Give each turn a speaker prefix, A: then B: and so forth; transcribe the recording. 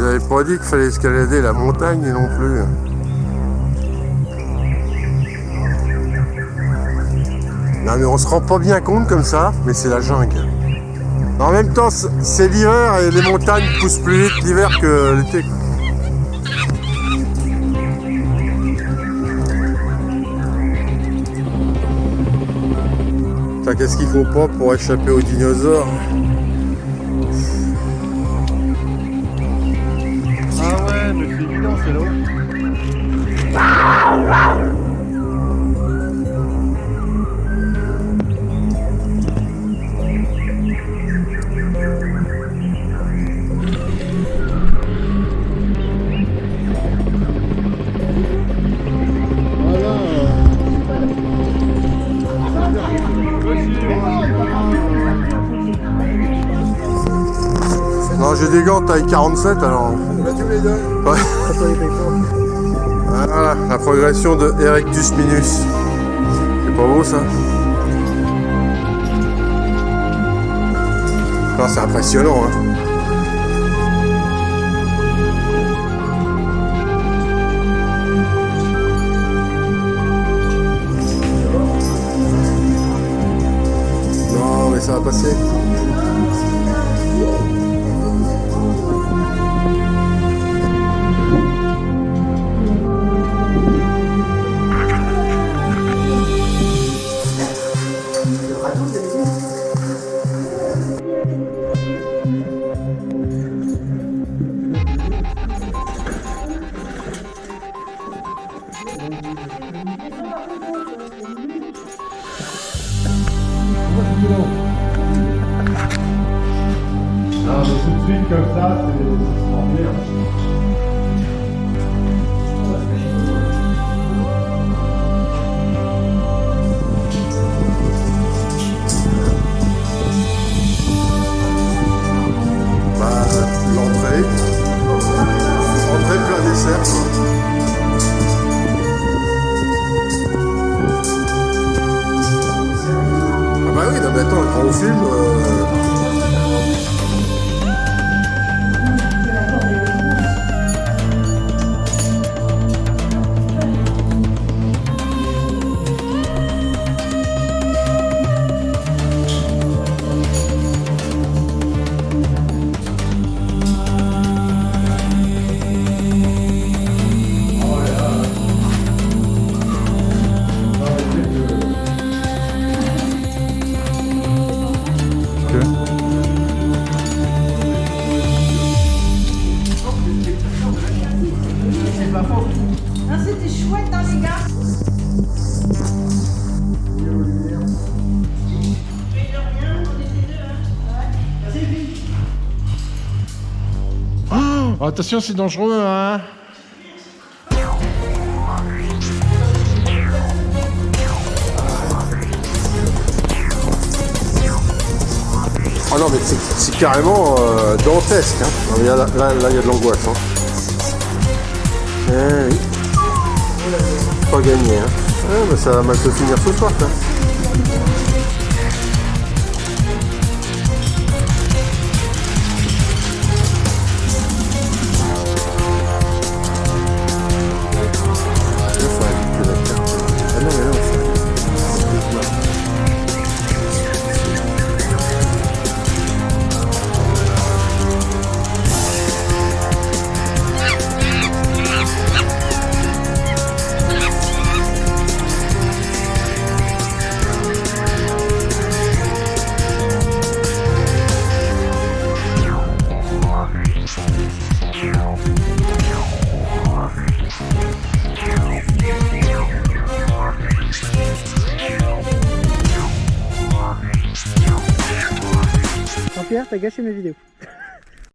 A: m'avait pas dit qu'il fallait escalader la montagne non plus. Non mais on se rend pas bien compte comme ça, mais c'est la jungle. En même temps, c'est l'hiver et les montagnes poussent plus vite l'hiver que l'été. Qu'est-ce qu'il faut pas pour échapper aux dinosaures
B: ouais.
A: Non, j'ai des gants taille 47 alors. Voilà, la progression de Erectus Minus. C'est pas beau ça C'est impressionnant. Hein. Non, mais
B: tout de suite comme ça, c'est trop
A: l'entrée. Entrée plein dessert. Ah bah oui, non attends, quand on
B: Attention, c'est dangereux, hein
A: Ah non mais c'est- carrément euh, dantesque. Hein. Là, il y a de l'angoisse. Hein. Eh. Pas gagné. Hein. Bah, ça va mal se finir ce soir. Ça.
C: T'as gâché mes vidéos.